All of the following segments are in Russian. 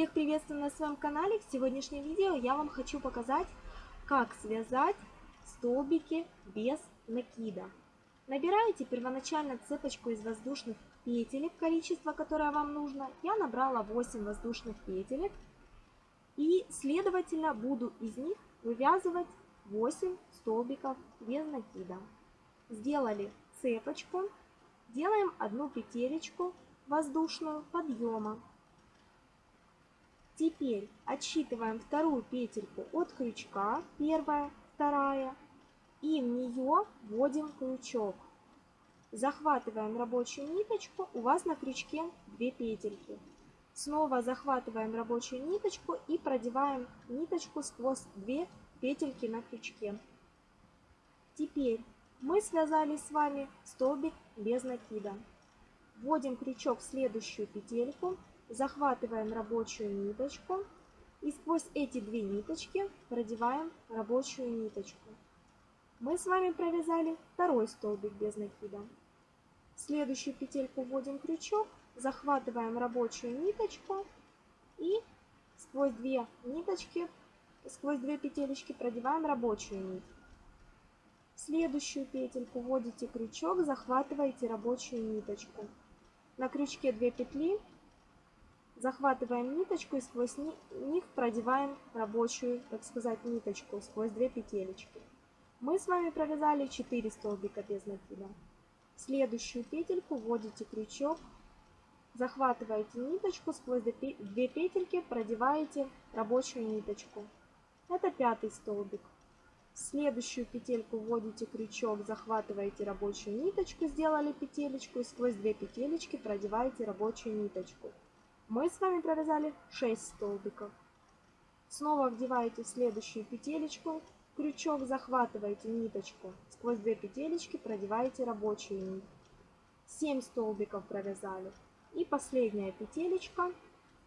Всех приветствую на своем канале. В сегодняшнем видео я вам хочу показать, как связать столбики без накида. Набираете первоначально цепочку из воздушных петелек, количество, которое вам нужно. Я набрала 8 воздушных петелек. И, следовательно, буду из них вывязывать 8 столбиков без накида. Сделали цепочку. Делаем одну петелечку воздушную подъема. Теперь отсчитываем вторую петельку от крючка, первая, вторая, и в нее вводим крючок. Захватываем рабочую ниточку, у вас на крючке 2 петельки. Снова захватываем рабочую ниточку и продеваем ниточку сквозь 2 петельки на крючке. Теперь мы связали с вами столбик без накида. Вводим крючок в следующую петельку, захватываем рабочую ниточку и сквозь эти две ниточки продеваем рабочую ниточку. Мы с вами провязали второй столбик без накида. В следующую петельку вводим крючок, захватываем рабочую ниточку и сквозь две ниточки, сквозь две петелечки продеваем рабочую нить. В следующую петельку вводите крючок, захватываете рабочую ниточку. На крючке 2 петли, захватываем ниточку и сквозь них продеваем рабочую, так сказать, ниточку сквозь 2 петелечки. Мы с вами провязали 4 столбика без накида. В следующую петельку вводите крючок, захватываете ниточку, сквозь 2 петельки продеваете рабочую ниточку. Это пятый столбик. В следующую петельку вводите крючок, захватываете рабочую ниточку, сделали петелечку и сквозь две петелечки продеваете рабочую ниточку. Мы с вами провязали 6 столбиков. Снова вдеваете следующую петелечку, крючок захватываете ниточку, сквозь две петелечки продеваете рабочую нить. 7 столбиков провязали. И последняя петелечка,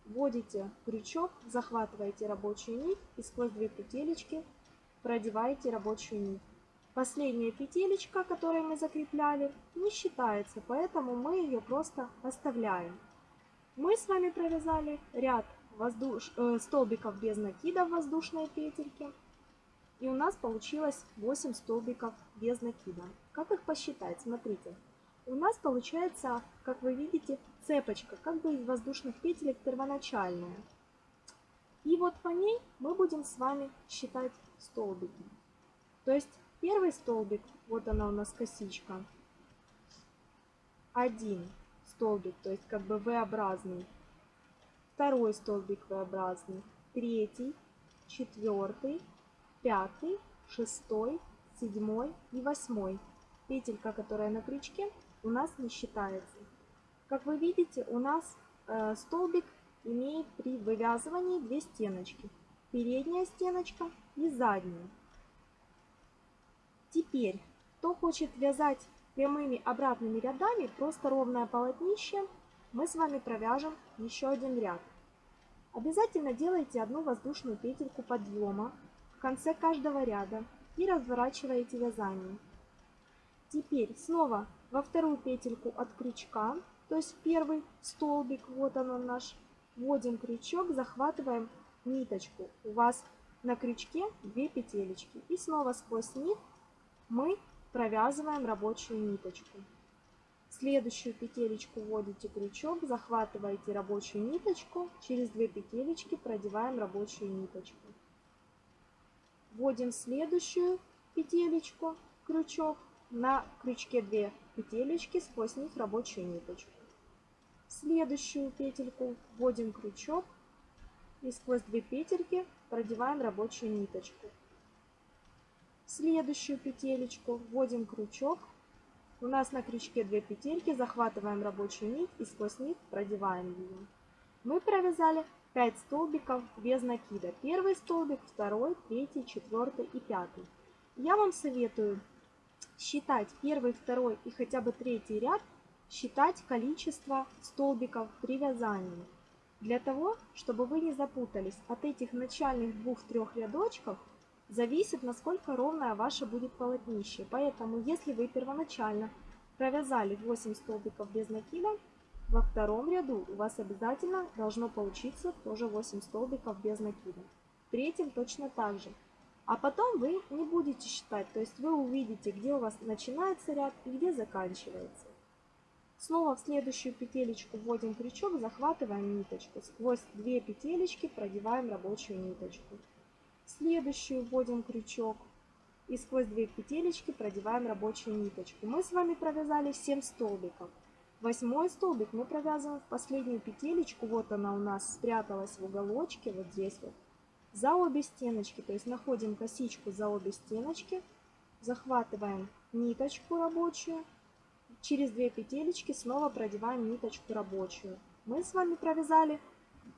вводите крючок, захватываете рабочую нить и сквозь две петелечки продеваете рабочую нить. Последняя петелечка, которую мы закрепляли, не считается, поэтому мы ее просто оставляем. Мы с вами провязали ряд воздуш... э, столбиков без накида в воздушные петельки. И у нас получилось 8 столбиков без накида. Как их посчитать? Смотрите. У нас получается, как вы видите, цепочка, как бы из воздушных петелек первоначальная. И вот по ней мы будем с вами считать столбики. То есть первый столбик, вот она у нас косичка, один столбик, то есть как бы V-образный. Второй столбик V-образный, третий, четвертый, пятый, шестой, седьмой и восьмой. Петелька, которая на крючке, у нас не считается. Как вы видите, у нас э, столбик имеет при вывязывании две стеночки. Передняя стеночка и заднюю. Теперь, кто хочет вязать прямыми обратными рядами, просто ровное полотнище, мы с вами провяжем еще один ряд. Обязательно делайте одну воздушную петельку подъема в конце каждого ряда и разворачиваете вязание. Теперь снова во вторую петельку от крючка, то есть первый столбик, вот он наш, вводим крючок, захватываем ниточку. У вас на крючке 2 петелечки. И снова сквозь них мы провязываем рабочую ниточку. следующую петелечку вводите крючок, захватываете рабочую ниточку, через 2 петелечки продеваем рабочую ниточку. Вводим следующую петелечку, крючок, на крючке 2 петелечки, сквозь них рабочую ниточку. следующую петельку вводим крючок, и сквозь две петельки продеваем рабочую ниточку. Следующую петелечку вводим крючок. У нас на крючке две петельки, захватываем рабочую нить и сквозь них продеваем ее. Мы провязали 5 столбиков без накида. Первый столбик, второй, третий, четвертый и пятый. Я вам советую считать первый, второй и хотя бы третий ряд, считать количество столбиков при вязании. Для того, чтобы вы не запутались, от этих начальных двух-трех рядочков зависит, насколько ровное ваше будет полотнище. Поэтому, если вы первоначально провязали 8 столбиков без накида, Во втором ряду у вас обязательно должно получиться тоже 8 столбиков без накида. В третьем точно так же. А потом вы не будете считать, то есть вы увидите, где у вас начинается ряд и где заканчивается. Снова в следующую петелечку вводим крючок, захватываем ниточку. Сквозь две петелечки продеваем рабочую ниточку. Следующую вводим крючок и сквозь две петелечки продеваем рабочую ниточку. Мы с вами провязали 7 столбиков. Восьмой столбик мы провязываем в последнюю петелечку. Вот она у нас спряталась в уголочке, вот здесь вот. За обе стеночки, то есть находим косичку за обе стеночки, захватываем ниточку рабочую через две петелечки снова продеваем ниточку рабочую. Мы с вами провязали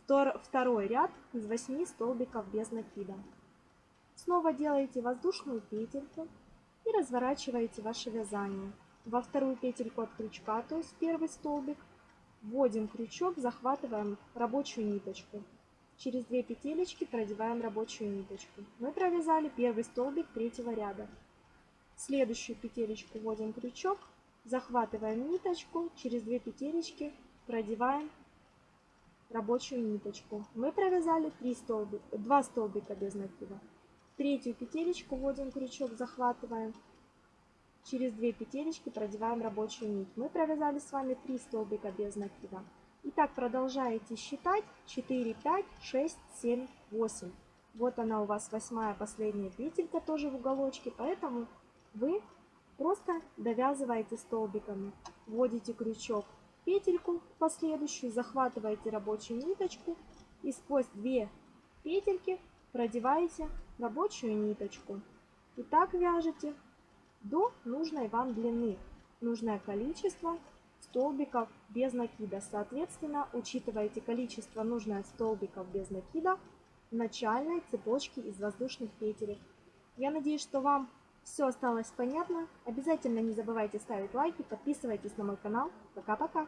второй ряд из 8 столбиков без накида. Снова делаете воздушную петельку и разворачиваете ваше вязание. Во вторую петельку от крючка, то есть первый столбик, вводим крючок, захватываем рабочую ниточку. Через две петелечки продеваем рабочую ниточку. Мы провязали первый столбик третьего ряда. В следующую петелечку вводим крючок, захватываем ниточку, через две петелечки продеваем рабочую ниточку. Мы провязали 3 столбика, 2 столбика без накида. Третью петелечку вводим крючок, захватываем, через две петелечки продеваем рабочую нить. Мы провязали с вами 3 столбика без накида. И так продолжаете считать 4, 5, 6, 7, 8. Вот она у вас восьмая последняя петелька тоже в уголочке, поэтому вы Просто довязываете столбиками. Вводите крючок в петельку последующую, захватываете рабочую ниточку и сквозь две петельки продеваете рабочую ниточку. И так вяжете до нужной вам длины. Нужное количество столбиков без накида. Соответственно, учитываете количество нужное столбиков без накида в начальной цепочке из воздушных петелек. Я надеюсь, что вам все осталось понятно. Обязательно не забывайте ставить лайки, подписывайтесь на мой канал. Пока-пока!